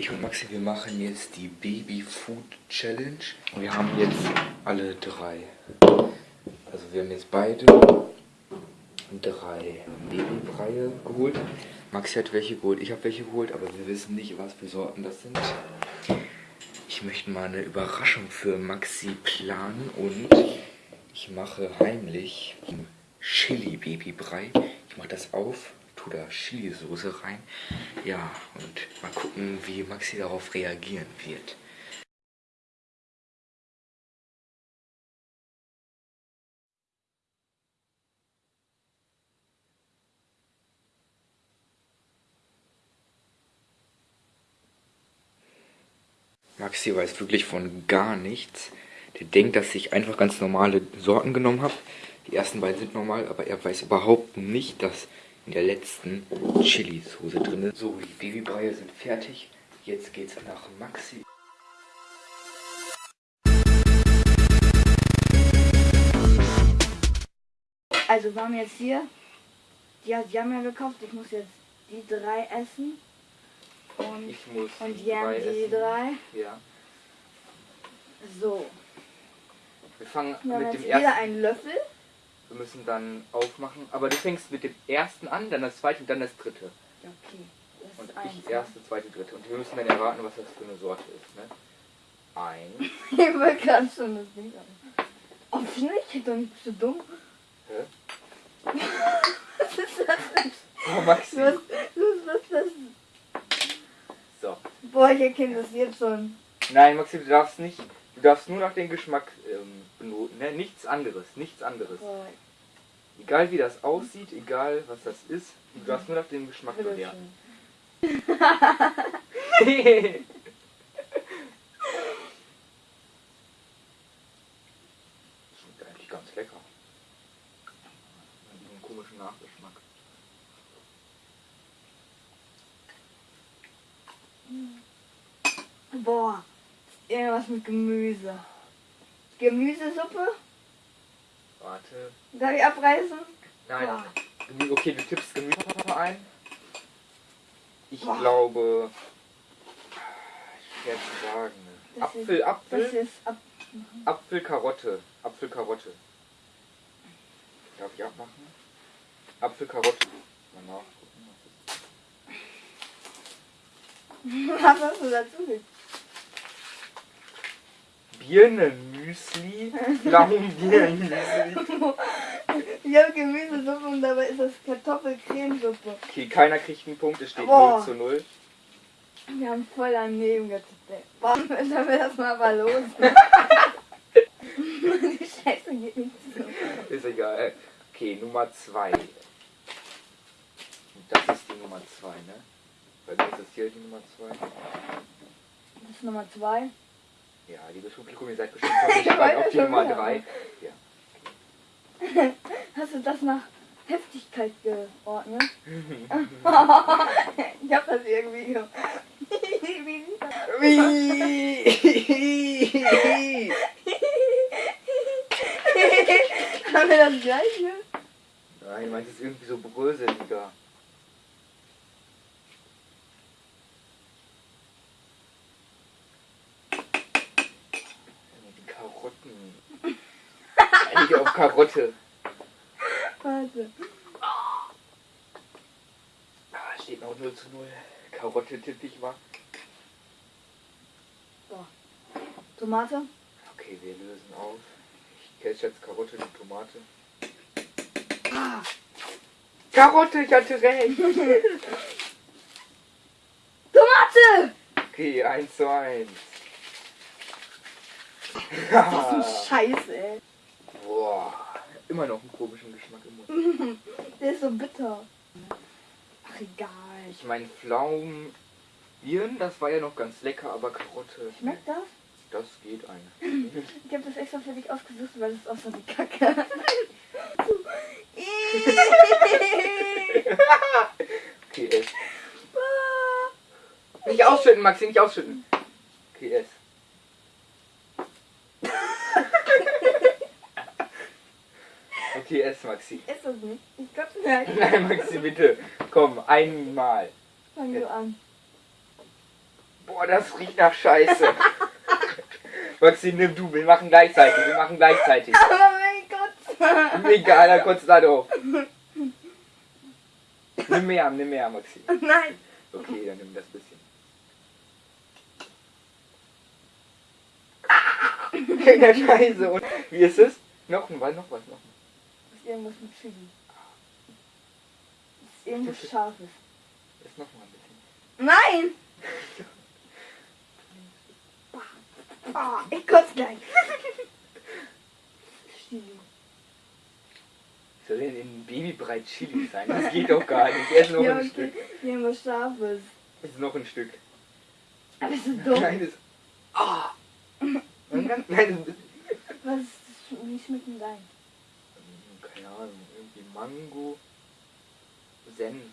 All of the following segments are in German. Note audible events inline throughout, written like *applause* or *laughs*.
Ich und Maxi, wir machen jetzt die Baby Food Challenge. Wir haben jetzt alle drei. Also wir haben jetzt beide drei Babybreie geholt. Maxi hat welche geholt, ich habe welche geholt, aber wir wissen nicht, was für Sorten das sind. Ich möchte mal eine Überraschung für Maxi planen und ich mache heimlich Chili Babybrei. Ich mache das auf tue da Chili-Soße rein. Ja, und mal gucken, wie Maxi darauf reagieren wird. Maxi weiß wirklich von gar nichts. Der denkt, dass ich einfach ganz normale Sorten genommen habe. Die ersten beiden sind normal, aber er weiß überhaupt nicht, dass in der letzten Chili-Soße drin. So, die Babybreie sind fertig. Jetzt geht's nach Maxi. Also wir haben jetzt hier, die, die haben ja gekauft, ich muss jetzt die drei essen. Und, ich muss und Jan die essen. drei. Ja. So. Wir fangen wir haben mit jetzt dem ersten. wieder einen Löffel. Wir müssen dann aufmachen. Aber du fängst mit dem ersten an, dann das zweite und dann das dritte. Okay. Das und ist eins, ich erste, zweite, dritte. Und wir müssen dann erraten, was das für eine Sorte ist. Ne? Ein. *laughs* ich will gerade schon das Ding an. Oh, nicht? Doch nicht so dumm. Hä? *laughs* was ist das denn? Oh, Maxi. Was, was, was, was? So. Boah, ich erkenne das jetzt schon. Nein, Maxi, du darfst nicht. Du darfst nur nach dem Geschmack. Ne? Nichts anderes. Nichts anderes. Boah, Egal wie das aussieht, egal was das ist, du darfst nur nach dem Geschmack bewerten. *laughs* Schmeckt eigentlich ganz lecker. Hat einen komischen Nachgeschmack. Boah, irgendwas mit Gemüse. Gemüsesuppe? Warte. Darf ich abreißen? Nein. Gemü- Okay, du tippst Gemüse ein. Ich Boah. glaube. Schwer zu sagen. Das ist- Apfel, Das Apfel, ist ab. Apfel, Karotte. Apfel, Karotte. Darf ich abmachen? Apfel, Karotte. Mal nachgucken. *laughs* Was hast du dazu gesagt? Birnenmüsli. Ich habe Gemüsesuppe und dabei ist das Kartoffelcremesuppe. Okay, keiner kriegt einen Punkt, es steht Boah. 0 zu 0. Wir haben voll daneben getippt. ey. Warum müssen wir das mal aber los? *laughs* Die Scheiße geht nicht so. Ist egal. Okay, Nummer 2. Das ist die Nummer 2, ne? Weil das ist hier die Nummer 2. Das ist Nummer zwei. Ja, liebes Publikum, ihr seid bestimmt *laughs* Ich gespannt auf die schon Nummer wieder. 3. Ja. Hast du das nach Heftigkeit geordnet? *laughs* ich hab das irgendwie ge- Wie sieht das? Wie? Haben wir das gleiche? Nein, meins ist irgendwie so bröseliger. Die Karotten. Eigentlich auf Karotte. Warte. Ah, steht noch 0 zu 0. Karotte tippe ich mal. Tomate? Okay, wir lösen auf. Ich kenne jetzt Karotte und Tomate. Ah, Karotte, ich hatte recht. *laughs* Tomate! Okay, 1 zu 1. Das ist ein *laughs* Scheiß, ey. Boah, immer noch einen komischen Geschmack im Mund. *laughs* Der ist so bitter. Ach, egal. Ich meine, Pflaumen, Birnen, das war ja noch ganz lecker, aber Karotte, Schmeckt das? das geht eigentlich. *laughs* Ich habe das extra für dich ausgesucht, weil es aussah wie Kacke. *laughs* okay, ess. Nicht ausschütten, Maxi, nicht ausschütten. Okay, ess. Okay, ess, Maxi. ist das nicht? Ich glaub's *laughs* nicht. Nein, Maxi, bitte. Komm, einmal. Fang du an. Boah, das riecht nach Scheiße. *laughs* Maxi, nimm du, wir machen gleichzeitig, wir machen gleichzeitig. Aber *laughs* mein Gott. Egal, dann kurz da drauf. Nimm mehr, nimm mehr, Maxi. Nein. Okay, dann nimm das bisschen. Der Scheiße. Und wie ist es? Noch ein, was, noch was, noch was. Das ist irgendwas mit Chili. Das ist irgendwas Scharfes. Ist noch mal ein bisschen. Nein! Ah, ich kotze gleich. Chili. Soll denn in Babybrei Chili sein? Das geht doch gar nicht. Erst noch Ja, ein okay. Stück. Irgendwas Scharfes. Ist noch ein Stück. Aber bist du dumm? Kleines. Ah! Ein ganz kleines bisschen. Was ist das? Wie schmeckt denn dein? Keine Ahnung, irgendwie Mango, Senf.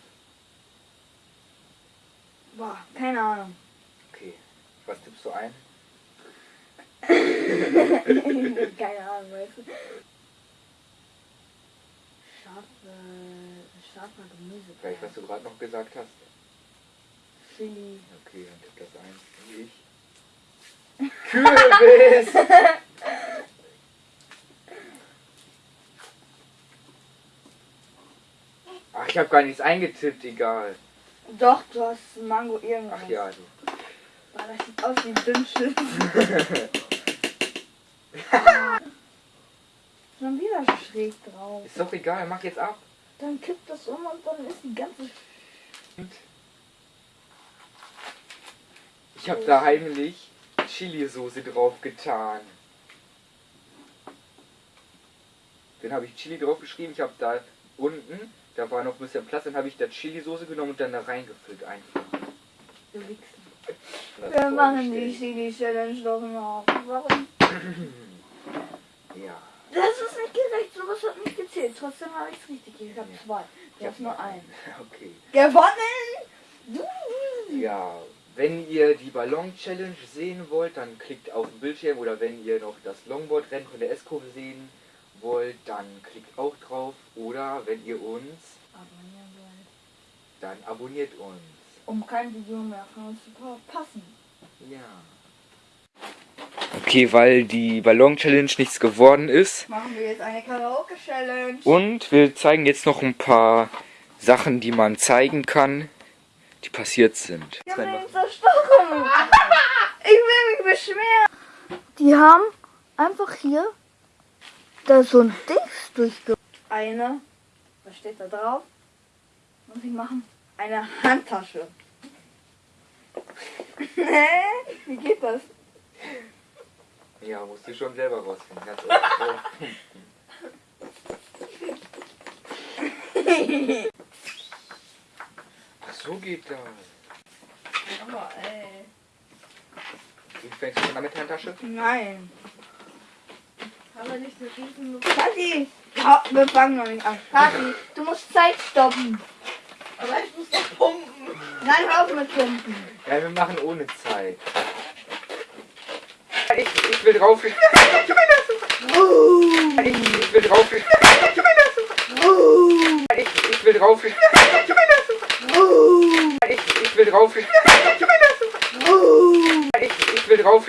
Boah, keine Ahnung. Okay. Was tippst du ein? *laughs* keine Ahnung, weißt du. Scharfe, scharfer Gemüse. Vielleicht, was du gerade noch gesagt hast. Chili. Okay, dann tipp das ein. Ich. Kürbis! *laughs* Ach, ich habe gar nichts eingetippt, egal. Doch, du hast Mango irgendwas. Ach ja, du. Boah, das sieht aus wie ein Dünnschiff. *laughs* *laughs* Schon wieder schräg drauf. Ist doch egal, mach jetzt ab. Dann kippt das um und dann ist die ganze... Ich habe da heimlich Chili-Soße drauf getan. Dann habe ich Chili drauf geschrieben. Ich habe da unten, da war noch ein bisschen Platz, dann habe ich da Chili-Soße genommen und dann da reingefüllt einfach. Du Wichsen. Wir machen die. Chili-Challenge doch noch. Warum? Ja. Das ist nicht gerecht, sowas hat nicht gezählt. Trotzdem habe ich es richtig. Ich habe Ja. zwei. Du Ich hast nur einen. *laughs* Okay. Gewonnen! Du. Ja, wenn ihr die Ballon-Challenge sehen wollt, dann klickt auf den Bildschirm oder wenn ihr noch das Longboard-Rennen von der S-Kurve sehen wollt, dann klickt auch drauf oder wenn ihr uns, Abonnieren wollen. dann abonniert uns. Um kein Video mehr von uns zu verpassen. Ja. Okay, weil die Ballon-Challenge nichts geworden ist Machen wir jetzt eine Karaoke-Challenge. und wir zeigen jetzt noch ein paar Sachen, die man zeigen kann, die passiert sind. Haben ihn zerstochen. *laughs* Ich will mich beschweren. Die haben einfach hier da so ein Dings durchge... Eine, was steht da drauf? Muss ich machen? Eine Handtasche. *laughs* Hä? Wie geht das? Ja, musst du schon selber rausfinden. Ach, so geht das. Aber ey. Wie fängst du schon an mit der Handtasche? Nein. Aber nicht so riesen... Kathi! Wir fangen noch nicht an. Kathi, du musst Zeit stoppen. Aber ich muss doch pumpen. Nein, hör auf mit Pumpen. Ja, wir machen ohne Zeit. Ich, ich will drauf. Ich, ich will drauf. Ich, ich will drauf. Ich, ich will drauf. Ich, ich will drauf.